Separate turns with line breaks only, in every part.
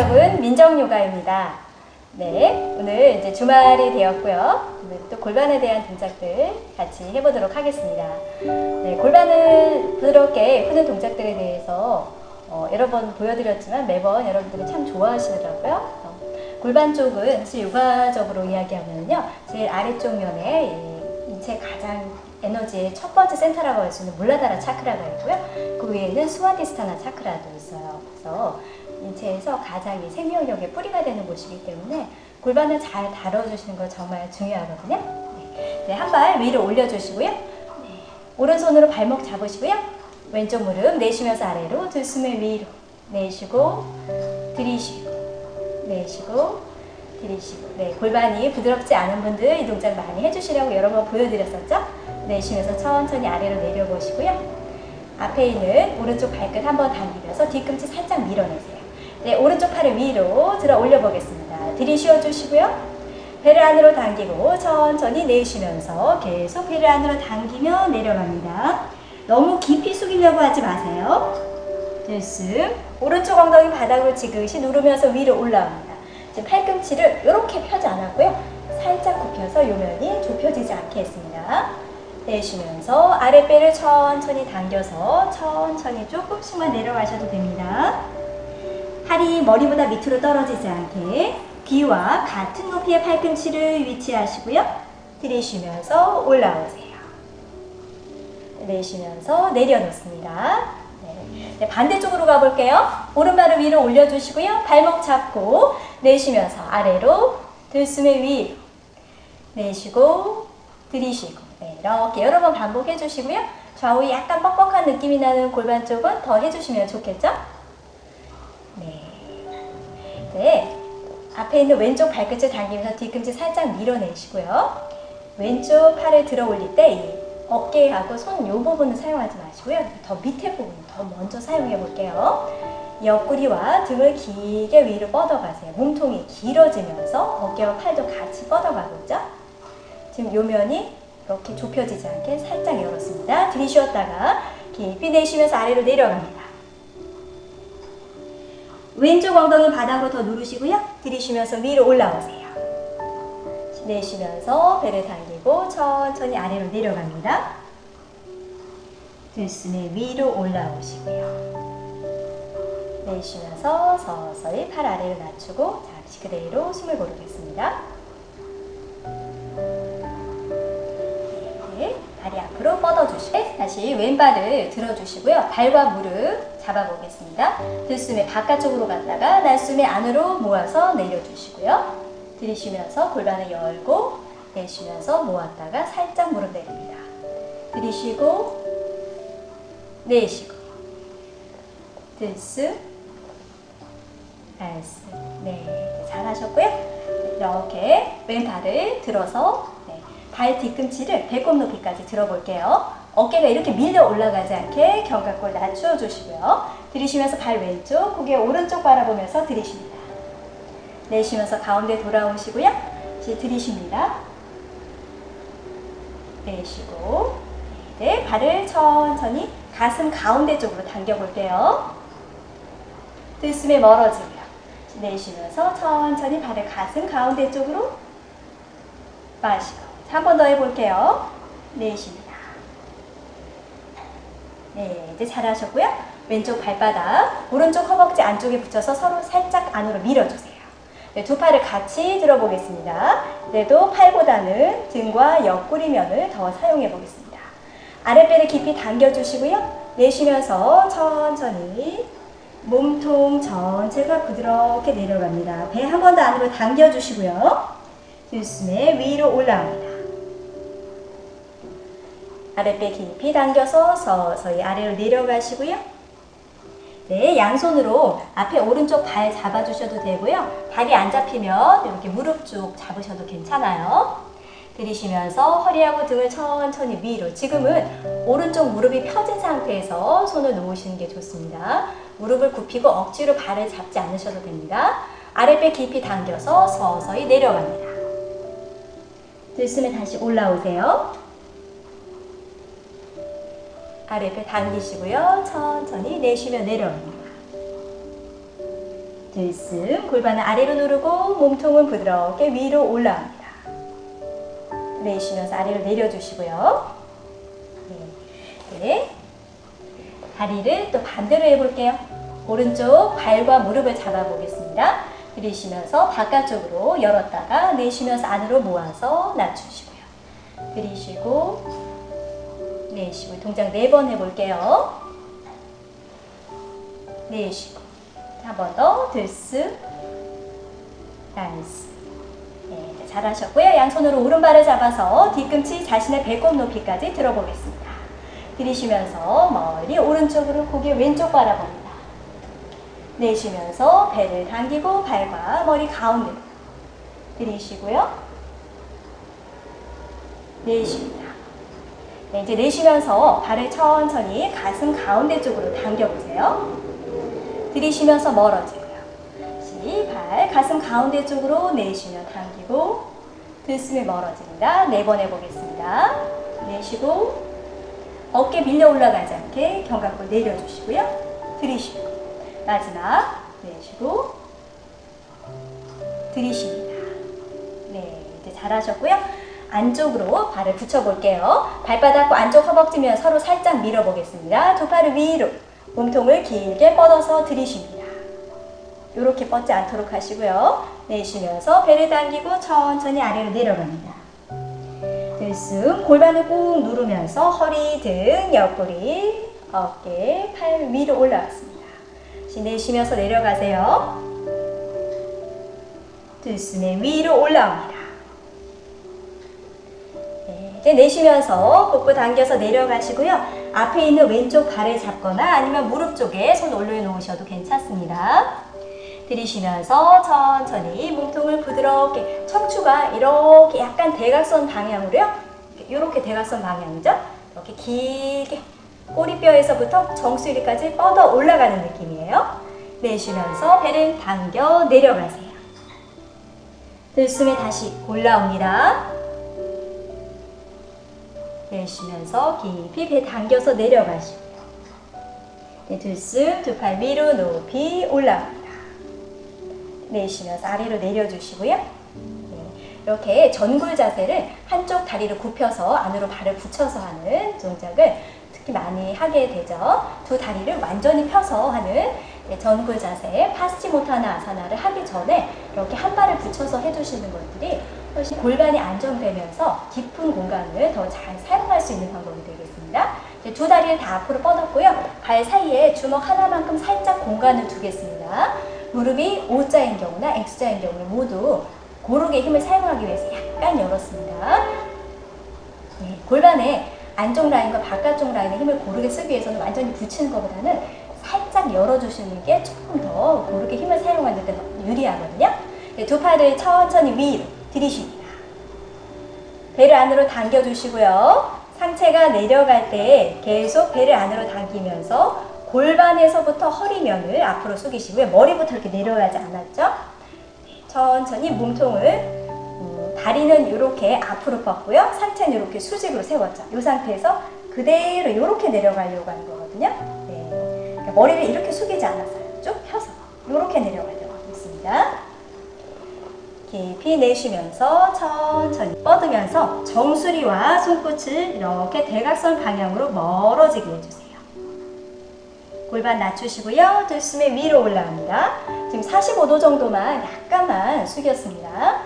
여러분, 민정요가입니다. 네, 오늘 이제 주말이 되었고요. 또 골반에 대한 동작들 같이 해보도록 하겠습니다. 네, 골반을 부드럽게 푸는 동작들에 대해서 어, 여러 번 보여드렸지만 매번 여러분들이 참 좋아하시더라고요. 어, 골반 쪽은 사실 요가적으로 이야기하면요. 제일 아래쪽 면에 이 인체 가장 에너지의 첫 번째 센터라고 할 수 있는 물라다라 차크라가 있고요. 그 위에는 수와디스타나 차크라도 있어요. 그래서 인체에서 가장 이 생명력의 뿌리가 되는 곳이기 때문에 골반을 잘 다뤄주시는 거 정말 중요하거든요. 네, 네 한 발 위로 올려주시고요. 네, 오른손으로 발목 잡으시고요. 왼쪽 무릎 내쉬면서 아래로 두 숨을 위로 내쉬고 들이쉬고 내쉬고 들이쉬고 네, 골반이 부드럽지 않은 분들 이 동작 많이 해주시려고 여러 번 보여드렸었죠? 내쉬면서 천천히 아래로 내려보시고요. 앞에 있는 오른쪽 발끝 한번 당기면서 뒤꿈치 살짝 밀어내세요. 네, 오른쪽 팔을 위로 들어 올려 보겠습니다. 들이쉬어 주시고요. 배를 안으로 당기고 천천히 내쉬면서 계속 배를 안으로 당기며 내려갑니다. 너무 깊이 숙이려고 하지 마세요. 들숨. 오른쪽 엉덩이 바닥을 지그시 누르면서 위로 올라옵니다. 지금 팔꿈치를 이렇게 펴지 않았고요. 살짝 굽혀서 요면이 좁혀지지 않게 했습니다. 내쉬면서 아랫배를 천천히 당겨서 천천히 조금씩만 내려가셔도 됩니다. 팔이 머리보다 밑으로 떨어지지 않게 귀와 같은 높이의 팔꿈치를 위치하시고요. 들이쉬면서 올라오세요. 내쉬면서 내려놓습니다. 네. 네, 반대쪽으로 가볼게요. 오른발을 위로 올려주시고요. 발목 잡고 내쉬면서 아래로 들숨의 위로 내쉬고 들이쉬고 네, 이렇게 여러 번 반복해 주시고요. 좌우 약간 뻑뻑한 느낌이 나는 골반 쪽은 더 해주시면 좋겠죠? 네. 네. 앞에 있는 왼쪽 발끝을 당기면서 뒤꿈치 살짝 밀어내시고요. 왼쪽 팔을 들어 올릴 때 어깨하고 손 요 부분은 사용하지 마시고요. 더 밑에 부분 더 먼저 사용해 볼게요. 옆구리와 등을 길게 위로 뻗어가세요. 몸통이 길어지면서 어깨와 팔도 같이 뻗어가고 있죠? 지금 요 면이 이렇게 좁혀지지 않게 살짝 열었습니다. 들이쉬었다가 깊이 내쉬면서 아래로 내려갑니다. 왼쪽 엉덩이 바닥으로 더 누르시고요. 들이쉬면서 위로 올라오세요. 내쉬면서 배를 당기고 천천히 아래로 내려갑니다. 들숨에 위로 올라오시고요. 내쉬면서 서서히 팔 아래로 낮추고 잠시 그대로 숨을 고르겠습니다. 앞으로 뻗어주시고 다시 왼발을 들어주시고요. 발과 무릎 잡아보겠습니다. 들숨에 바깥쪽으로 갔다가 날숨에 안으로 모아서 내려주시고요. 들이쉬면서 골반을 열고 내쉬면서 모았다가 살짝 무릎 내립니다. 들이쉬고 내쉬고 들숨 날숨 네 잘하셨고요. 이렇게 왼발을 들어서 발 뒤꿈치를 배꼽 높이까지 들어볼게요. 어깨가 이렇게 밀려 올라가지 않게 견갑골 낮추어 주시고요. 들이쉬면서 발 왼쪽, 고개 오른쪽 바라보면서 들이쉽니다. 내쉬면서 가운데 돌아오시고요. 이제 들이쉽니다. 내쉬고 네, 발을 천천히 가슴 가운데 쪽으로 당겨볼게요. 들숨에 멀어지고요. 내쉬면서 천천히 발을 가슴 가운데 쪽으로 마시고 한 번 더 해볼게요. 내쉽니다. 네, 이제 잘하셨고요. 왼쪽 발바닥, 오른쪽 허벅지 안쪽에 붙여서 서로 살짝 안으로 밀어주세요. 네, 두 팔을 같이 들어보겠습니다. 그래도 팔보다는 등과 옆구리면을 더 사용해 보겠습니다. 아랫배를 깊이 당겨주시고요. 내쉬면서 천천히 몸통 전체가 부드럽게 내려갑니다. 배 한 번 더 안으로 당겨주시고요. 들숨에 위로 올라옵니다. 아랫배 깊이 당겨서 서서히 아래로 내려가시고요. 네, 양손으로 앞에 오른쪽 발 잡아주셔도 되고요. 발이 안 잡히면 이렇게 무릎 쪽 잡으셔도 괜찮아요. 들이쉬면서 허리하고 등을 천천히 위로 지금은 오른쪽 무릎이 펴진 상태에서 손을 놓으시는 게 좋습니다. 무릎을 굽히고 억지로 발을 잡지 않으셔도 됩니다. 아랫배 깊이 당겨서 서서히 내려갑니다. 들숨에 다시 올라오세요. 아래배 당기시고요. 천천히 내쉬며 내려옵니다. 들숨 골반을 아래로 누르고 몸통은 부드럽게 위로 올라옵니다. 내쉬면서 아래로 내려주시고요. 네. 네. 다리를 또 반대로 해볼게요. 오른쪽 발과 무릎을 잡아보겠습니다. 들이쉬면서 바깥쪽으로 열었다가 내쉬면서 안으로 모아서 낮추시고요. 들이쉬고 내쉬고 동작 네 번 해볼게요. 내쉬고 한 번 더 들숨 nice 네, 잘하셨고요. 양손으로 오른발을 잡아서 뒤꿈치 자신의 배꼽 높이까지 들어보겠습니다. 들이쉬면서 멀리 오른쪽으로 고개 왼쪽 바라봅니다. 내쉬면서 배를 당기고 발과 머리 가운데로 들이쉬고요. 내쉽니다. 네, 이제 내쉬면서 발을 천천히 가슴 가운데 쪽으로 당겨보세요. 들이쉬면서 멀어지고요. 다시 발 가슴 가운데 쪽으로 내쉬며 당기고 들숨에 멀어집니다. 네 번 해보겠습니다. 내쉬고 어깨 밀려 올라가지 않게 견갑골 내려주시고요. 들이쉬고 마지막 내쉬고 들이쉽니다. 네, 이제 잘하셨고요. 안쪽으로 발을 붙여볼게요. 발바닥과 안쪽 허벅지면 서로 살짝 밀어보겠습니다. 두 팔을 위로 몸통을 길게 뻗어서 들이쉽니다. 이렇게 뻗지 않도록 하시고요. 내쉬면서 배를 당기고 천천히 아래로 내려갑니다. 들숨 골반을 꾹 누르면서 허리 등 옆구리 어깨 팔 위로 올라왔습니다. 내쉬면서 내려가세요. 들숨에 위로 올라옵니다. 네, 이제 내쉬면서 복부 당겨서 내려가시고요. 앞에 있는 왼쪽 발을 잡거나 아니면 무릎 쪽에 손 올려놓으셔도 괜찮습니다. 들이쉬면서 천천히 몸통을 부드럽게 척추가 이렇게 약간 대각선 방향으로요. 이렇게 대각선 방향이죠. 이렇게 길게 꼬리뼈에서부터 정수리까지 뻗어 올라가는 느낌이에요. 내쉬면서 배를 당겨 내려가세요. 들숨에 다시 올라옵니다. 내쉬면서 깊이 배 당겨서 내려가시고요. 네, 들숨 두 팔 위로 높이 올라옵니다. 내쉬면서 아래로 내려주시고요. 네, 이렇게 전굴 자세를 한쪽 다리를 굽혀서 안으로 발을 붙여서 하는 동작을 특히 많이 하게 되죠. 두 다리를 완전히 펴서 하는 네, 전굴 자세, 파스치모타나 아사나를 하기 전에 이렇게 한 발을 붙여서 해주시는 것들이 골반이 안정되면서 깊은 공간을 더 잘 사용할 수 있는 방법이 되겠습니다. 두 다리를 다 앞으로 뻗었고요. 발 사이에 주먹 하나만큼 살짝 공간을 두겠습니다. 무릎이 O자인 경우나 X자인 경우에 모두 고르게 힘을 사용하기 위해서 약간 열었습니다. 네, 골반에 안쪽 라인과 바깥쪽 라인의 힘을 고르게 쓰기 위해서는 완전히 붙이는 것보다는 살짝 열어주시는 게 조금 더 고르게 힘을 사용하는 데더 유리하거든요. 네, 두 팔을 천천히 위로 들이쉽니다. 배를 안으로 당겨주시고요. 상체가 내려갈 때 계속 배를 안으로 당기면서 골반에서부터 허리면을 앞으로 숙이시고요. 머리부터 이렇게 내려가지 않았죠? 천천히 몸통을 음, 다리는 이렇게 앞으로 뻗고요. 상체는 이렇게 수직으로 세웠죠. 이 상태에서 그대로 이렇게 내려가려고 하는 거거든요. 네. 머리를 이렇게 숙이지 않았어요. 쭉 펴서 이렇게 내려가려고 하고 있습니다. 깊이 내쉬면서 천천히 뻗으면서 정수리와 손끝을 이렇게 대각선 방향으로 멀어지게 해주세요. 골반 낮추시고요. 들숨에 위로 올라갑니다. 지금 45도 정도만 약간만 숙였습니다.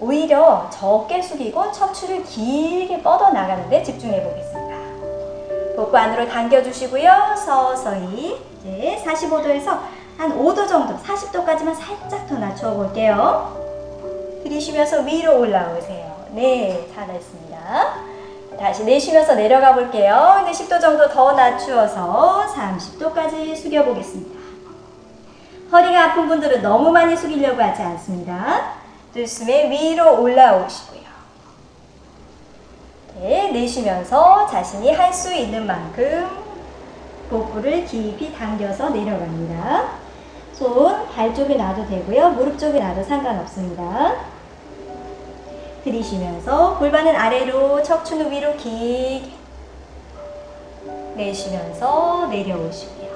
오히려 적게 숙이고 척추를 길게 뻗어 나가는데 집중해 보겠습니다. 복부 안으로 당겨주시고요. 서서히 이제 45도에서 한 5도 정도, 40도까지만 살짝 더 낮춰 볼게요. 들이쉬면서 위로 올라오세요. 네, 잘했습니다. 다시 내쉬면서 내려가 볼게요. 이제 10도 정도 더 낮추어서 30도까지 숙여 보겠습니다. 허리가 아픈 분들은 너무 많이 숙이려고 하지 않습니다. 들숨에 위로 올라오시고요. 네, 내쉬면서 자신이 할 수 있는 만큼 복부를 깊이 당겨서 내려갑니다. 손 발 쪽에 놔도 되고요. 무릎 쪽에 놔도 상관없습니다. 들이쉬면서 골반은 아래로 척추는 위로 길게 내쉬면서 내려오시고요.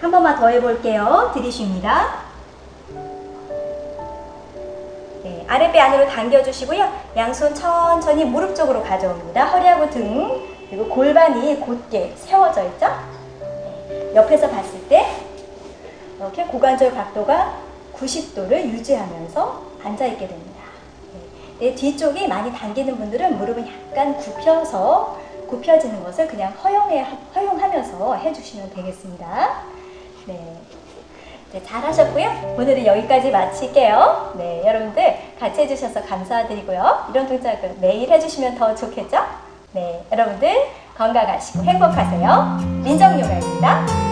한 번만 더 해볼게요. 들이쉽니다. 아랫배 안으로 당겨주시고요. 양손 천천히 무릎 쪽으로 가져옵니다. 허리하고 등 그리고 골반이 곧게 세워져 있죠. 네. 옆에서 봤을 때 이렇게 고관절 각도가 90도를 유지하면서 앉아있게 됩니다. 네. 내 뒤쪽이 많이 당기는 분들은 무릎은 약간 굽혀서 굽혀지는 것을 그냥 허용해, 허용하면서 해주시면 되겠습니다. 네. 네, 잘 하셨고요. 오늘은 여기까지 마칠게요. 네, 여러분들 같이 해주셔서 감사드리고요. 이런 동작을 매일 해주시면 더 좋겠죠? 네, 여러분들 건강하시고 행복하세요. 민정요가입니다.